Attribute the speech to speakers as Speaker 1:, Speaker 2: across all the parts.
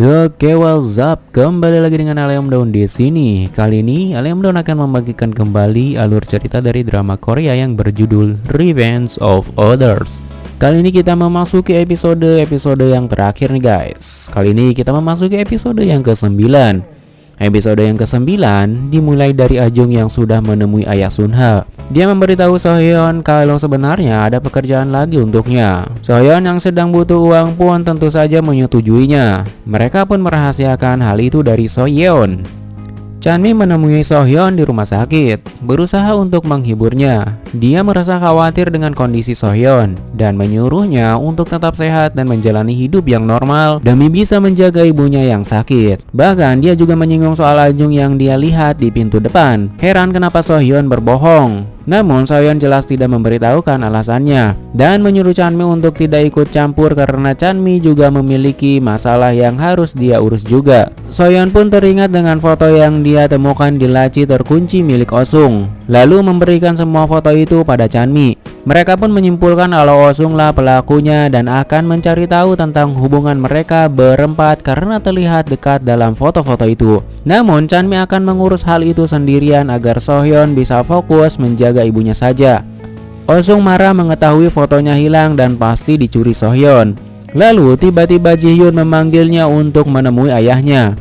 Speaker 1: Oke, what's up? Kembali lagi dengan Aleom Daun di sini. Kali ini Aleom Daun akan membagikan kembali alur cerita dari drama Korea yang berjudul Revenge of Others. Kali ini kita memasuki episode-episode yang terakhir nih guys. Kali ini kita memasuki episode yang ke-9. Episode yang ke-9 dimulai dari Ajung yang sudah menemui ayah Sunha. Dia memberitahu Sohyeon kalau sebenarnya ada pekerjaan lagi untuknya. Sohyeon yang sedang butuh uang pun tentu saja menyetujuinya. Mereka pun merahasiakan hal itu dari Sohyeon. Chanmi menemui Sohyeon di rumah sakit, berusaha untuk menghiburnya. Dia merasa khawatir dengan kondisi Sohyeon dan menyuruhnya untuk tetap sehat dan menjalani hidup yang normal demi bisa menjaga ibunya yang sakit. Bahkan dia juga menyinggung soal Ajung yang dia lihat di pintu depan. Heran kenapa Sohyeon berbohong. Namun Soyeon jelas tidak memberitahukan alasannya dan menyuruh Chanmi untuk tidak ikut campur karena Chanmi juga memiliki masalah yang harus dia urus juga. Soyeon pun teringat dengan foto yang dia temukan di laci terkunci milik Osung, lalu memberikan semua foto itu pada Chanmi. Mereka pun menyimpulkan kalau Osung lah pelakunya dan akan mencari tahu tentang hubungan mereka berempat karena terlihat dekat dalam foto-foto itu. Namun Chanmi akan mengurus hal itu sendirian agar Sohyeon bisa fokus menjaga ibunya saja. Osung marah mengetahui fotonya hilang dan pasti dicuri Sohyeon. Lalu tiba-tiba Jihyun memanggilnya untuk menemui ayahnya.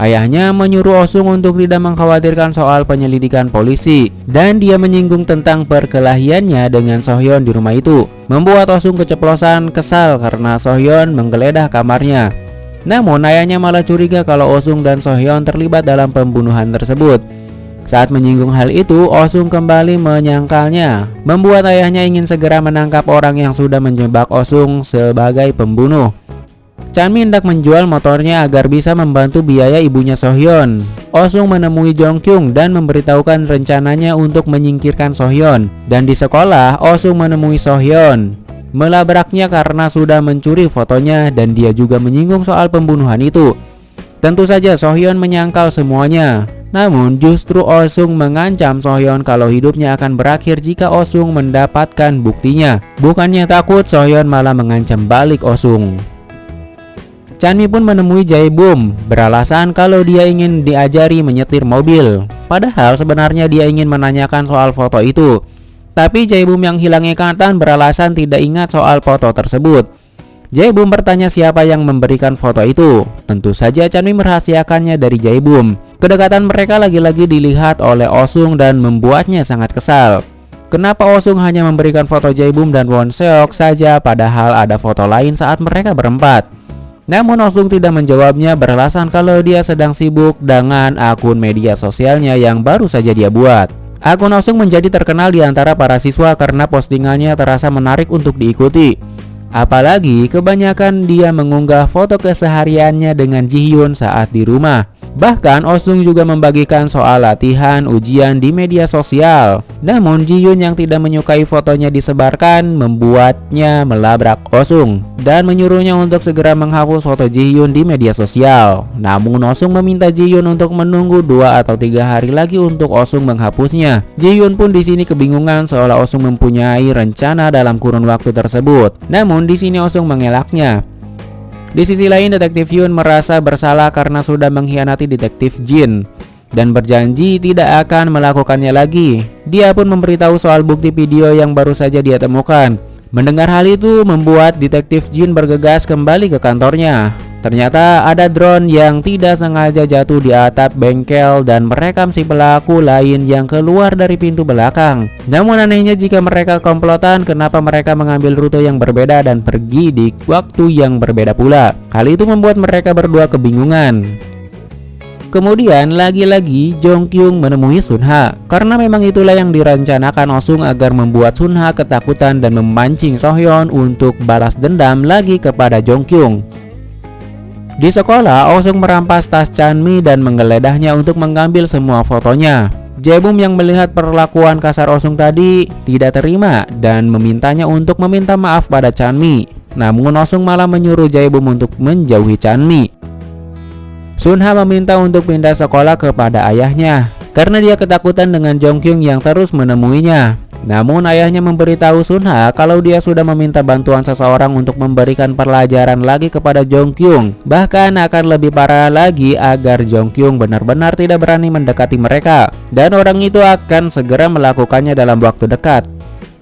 Speaker 1: Ayahnya menyuruh Osung untuk tidak mengkhawatirkan soal penyelidikan polisi dan dia menyinggung tentang perkelahiannya dengan Sohyeon di rumah itu membuat Osung keceplosan kesal karena Sohyeon menggeledah kamarnya. Namun ayahnya malah curiga kalau Osung dan Sohyeon terlibat dalam pembunuhan tersebut. Saat menyinggung hal itu, Osung kembali menyangkalnya, membuat ayahnya ingin segera menangkap orang yang sudah menjebak Osung sebagai pembunuh. Chanmi hendak menjual motornya agar bisa membantu biaya ibunya Sohyeon. Osung menemui Jongkyung dan memberitahukan rencananya untuk menyingkirkan Sohyeon. Dan di sekolah, Osung menemui Sohyeon. Melabraknya karena sudah mencuri fotonya dan dia juga menyinggung soal pembunuhan itu. Tentu saja Sohyeon menyangkal semuanya. Namun justru Osung mengancam Sohyeon kalau hidupnya akan berakhir jika Osung mendapatkan buktinya. Bukannya takut, Sohyeon malah mengancam balik Osung. Chanmi pun menemui Jae-bum beralasan kalau dia ingin diajari menyetir mobil. Padahal sebenarnya dia ingin menanyakan soal foto itu. Tapi Jae-bum yang hilang ingatan beralasan tidak ingat soal foto tersebut. Jae-bum bertanya siapa yang memberikan foto itu. Tentu saja Chanmi merahasiakannya dari Jae-bum. Kedekatan mereka lagi-lagi dilihat oleh Osung dan membuatnya sangat kesal. Kenapa Osung hanya memberikan foto Jae-bum dan Won Seok saja padahal ada foto lain saat mereka berempat? Namun Osung tidak menjawabnya beralasan kalau dia sedang sibuk dengan akun media sosialnya yang baru saja dia buat. Akun Osung menjadi terkenal di antara para siswa karena postingannya terasa menarik untuk diikuti. Apalagi kebanyakan dia mengunggah foto kesehariannya dengan Jihyun saat di rumah. Bahkan Osung juga membagikan soal latihan ujian di media sosial. Namun Jihyun yang tidak menyukai fotonya disebarkan membuatnya melabrak Osung dan menyuruhnya untuk segera menghapus foto Jihyun di media sosial. Namun Osung meminta Jihyun untuk menunggu dua atau tiga hari lagi untuk Osung menghapusnya. Jihyun pun di sini kebingungan seolah Osung mempunyai rencana dalam kurun waktu tersebut. Namun di sini Osung mengelaknya. Di sisi lain, Detektif Yun merasa bersalah karena sudah mengkhianati Detektif Jin dan berjanji tidak akan melakukannya lagi. Dia pun memberitahu soal bukti video yang baru saja dia temukan. Mendengar hal itu membuat Detektif Jin bergegas kembali ke kantornya. Ternyata ada drone yang tidak sengaja jatuh di atap bengkel dan merekam si pelaku lain yang keluar dari pintu belakang. Namun anehnya jika mereka komplotan, kenapa mereka mengambil rute yang berbeda dan pergi di waktu yang berbeda pula? Hal itu membuat mereka berdua kebingungan. Kemudian lagi-lagi Jong Kyung menemui Sunha Karena memang itulah yang direncanakan Osung agar membuat Sunha ketakutan dan memancing Sohyeon untuk balas dendam lagi kepada Jong Kyung di sekolah, Osung merampas tas Chanmi dan menggeledahnya untuk mengambil semua fotonya. Jebum yang melihat perlakuan kasar Osung tadi tidak terima dan memintanya untuk meminta maaf pada Chanmi. Namun Osung malah menyuruh Jaebum untuk menjauhi Chanmi. Sunha meminta untuk pindah sekolah kepada ayahnya karena dia ketakutan dengan Jongkyung yang terus menemuinya. Namun ayahnya memberitahu Sunha kalau dia sudah meminta bantuan seseorang untuk memberikan pelajaran lagi kepada Jongkyung. Bahkan akan lebih parah lagi agar Jongkyung benar-benar tidak berani mendekati mereka. Dan orang itu akan segera melakukannya dalam waktu dekat.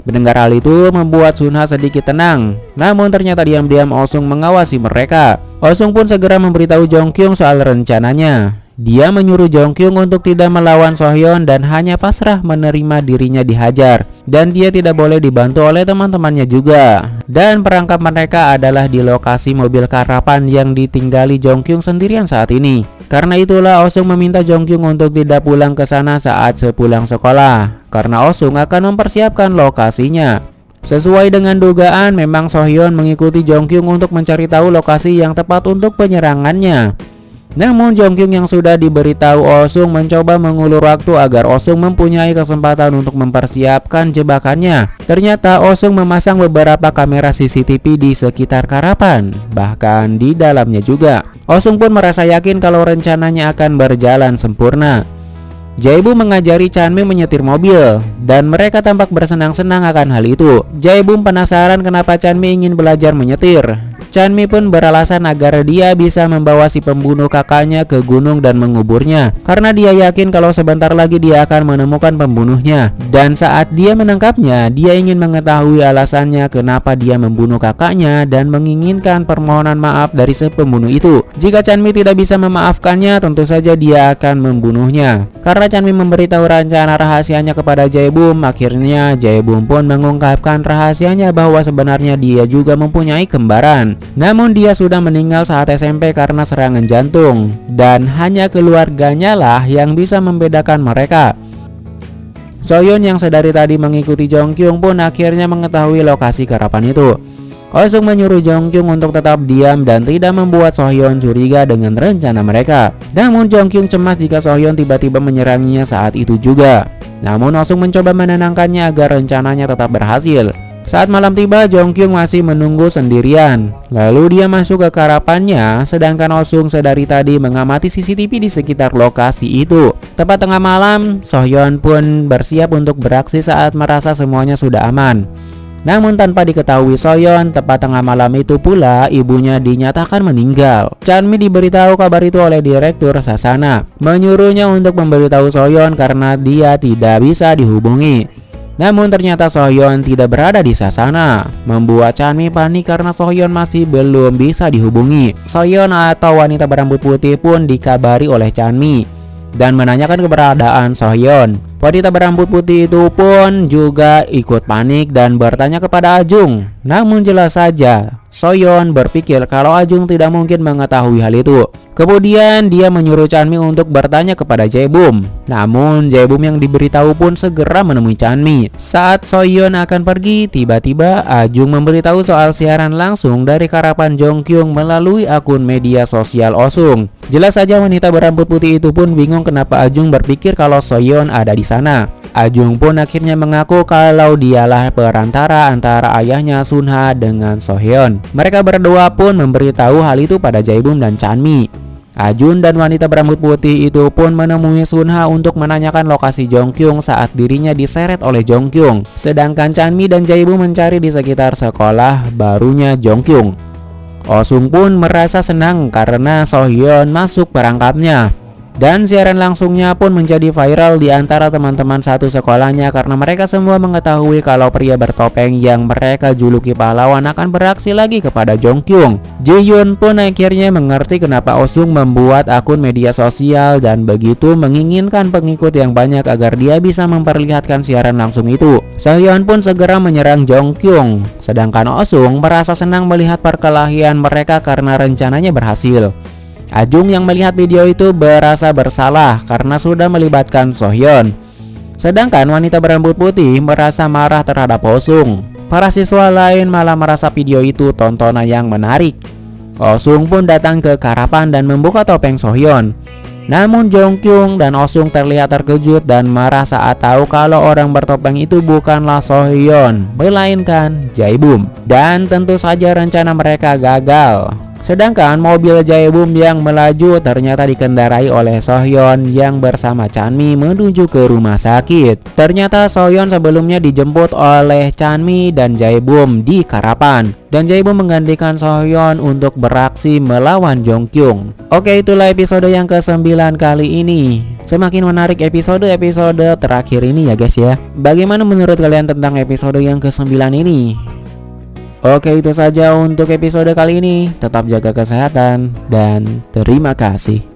Speaker 1: Mendengar hal itu membuat Sunha sedikit tenang. Namun ternyata diam-diam Osung mengawasi mereka. Osung pun segera memberitahu Jongkyung soal rencananya. Dia menyuruh Jongkyung untuk tidak melawan Sohyeon dan hanya pasrah menerima dirinya dihajar. Dan dia tidak boleh dibantu oleh teman-temannya juga. Dan perangkap mereka adalah di lokasi mobil karapan yang ditinggali Jongkyung sendirian saat ini. Karena itulah Osung meminta Jongkyung untuk tidak pulang ke sana saat sepulang sekolah. Karena Osung akan mempersiapkan lokasinya. Sesuai dengan dugaan, memang Sohyeon mengikuti Jongkyung untuk mencari tahu lokasi yang tepat untuk penyerangannya. Namun Jongkyung yang sudah diberitahu Osung mencoba mengulur waktu agar Osung mempunyai kesempatan untuk mempersiapkan jebakannya. Ternyata Osung memasang beberapa kamera CCTV di sekitar Karapan, bahkan di dalamnya juga. Osung pun merasa yakin kalau rencananya akan berjalan sempurna. Jaibu mengajari Chanmi menyetir mobil dan mereka tampak bersenang-senang akan hal itu. Jaibu penasaran kenapa Chanmi ingin belajar menyetir. Chanmi pun beralasan agar dia bisa membawa si pembunuh kakaknya ke gunung dan menguburnya karena dia yakin kalau sebentar lagi dia akan menemukan pembunuhnya. Dan saat dia menangkapnya dia ingin mengetahui alasannya kenapa dia membunuh kakaknya dan menginginkan permohonan maaf dari si pembunuh itu. Jika Chanmi tidak bisa memaafkannya tentu saja dia akan membunuhnya. Karena Chanmi memberitahu rencana rahasianya kepada Jaebum akhirnya Jaebum pun mengungkapkan rahasianya bahwa sebenarnya dia juga mempunyai kembaran namun dia sudah meninggal saat SMP karena serangan jantung dan hanya keluarganya lah yang bisa membedakan mereka. Soyun yang sedari tadi mengikuti Jongkyung pun akhirnya mengetahui lokasi karapan itu. Osung menyuruh Jongkyung untuk tetap diam dan tidak membuat Sohyeon curiga dengan rencana mereka. Namun Jongkyung cemas jika Sohyeon tiba-tiba menyerangnya saat itu juga. Namun Osung mencoba menenangkannya agar rencananya tetap berhasil. Saat malam tiba, Jongkyung masih menunggu sendirian. Lalu dia masuk ke karapannya, sedangkan Osung sedari tadi mengamati CCTV di sekitar lokasi itu. Tepat tengah malam, Sohyeon pun bersiap untuk beraksi saat merasa semuanya sudah aman. Namun tanpa diketahui Soyeon, tepat tengah malam itu pula ibunya dinyatakan meninggal. Chanmi diberitahu kabar itu oleh direktur Sasana, menyuruhnya untuk memberitahu Soyeon karena dia tidak bisa dihubungi. Namun ternyata Sohyeon tidak berada di Sasana, membuat Chanmi panik karena Sohyeon masih belum bisa dihubungi. Sohyeon atau wanita berambut putih pun dikabari oleh Chanmi dan menanyakan keberadaan Sohyeon. Wanita berambut putih itu pun juga ikut panik dan bertanya kepada Ajung. Namun jelas saja, Soyeon berpikir kalau Ajung tidak mungkin mengetahui hal itu. Kemudian dia menyuruh Chanmi untuk bertanya kepada Jaebum. Namun Jaebum yang diberitahu pun segera menemui Chanmi. Saat Soyeon akan pergi, tiba-tiba Ajung memberitahu soal siaran langsung dari Karapan Jongkyung melalui akun media sosial Osung. Jelas saja wanita berambut putih itu pun bingung kenapa Ajung berpikir kalau Soyeon ada di sana. Ajung pun akhirnya mengaku kalau dialah perantara antara ayahnya Sunha dengan Sohyeon. Mereka berdua pun memberitahu hal itu pada Jaebum dan Chanmi. Ajun dan wanita berambut putih itu pun menemui Sunha untuk menanyakan lokasi Jongkyung saat dirinya diseret oleh Jongkyung. Sedangkan Chanmi dan Jaibu mencari di sekitar sekolah barunya Jongkyung. Osung pun merasa senang karena Sohyeon masuk perangkapnya. Dan siaran langsungnya pun menjadi viral di antara teman-teman satu sekolahnya karena mereka semua mengetahui kalau pria bertopeng yang mereka juluki pahlawan akan beraksi lagi kepada Jongkyung. Jaehyun pun akhirnya mengerti kenapa Osung membuat akun media sosial dan begitu menginginkan pengikut yang banyak agar dia bisa memperlihatkan siaran langsung itu. Sohyun pun segera menyerang Jongkyung, sedangkan Osung merasa senang melihat perkelahian mereka karena rencananya berhasil. Ajung yang melihat video itu berasa bersalah karena sudah melibatkan Sohyeon. Sedangkan wanita berambut putih merasa marah terhadap Osung. Para siswa lain malah merasa video itu tontonan yang menarik. Osung pun datang ke Karapan dan membuka topeng Sohyeon. Namun Jongkyung dan Osung terlihat terkejut dan marah saat tahu kalau orang bertopeng itu bukanlah Sohyeon, melainkan Jaebum. Dan tentu saja rencana mereka gagal. Sedangkan mobil Jaebum yang melaju ternyata dikendarai oleh Sohyon yang bersama Chanmi menuju ke rumah sakit. Ternyata Sohyon sebelumnya dijemput oleh Chanmi dan Jaebum di Karapan. Dan Jaebum menggantikan Sohyon untuk beraksi melawan Jongkyung. Oke itulah episode yang ke-9 kali ini. Semakin menarik episode-episode terakhir ini ya guys ya. Bagaimana menurut kalian tentang episode yang ke-9 ini? Oke itu saja untuk episode kali ini. Tetap jaga kesehatan dan terima kasih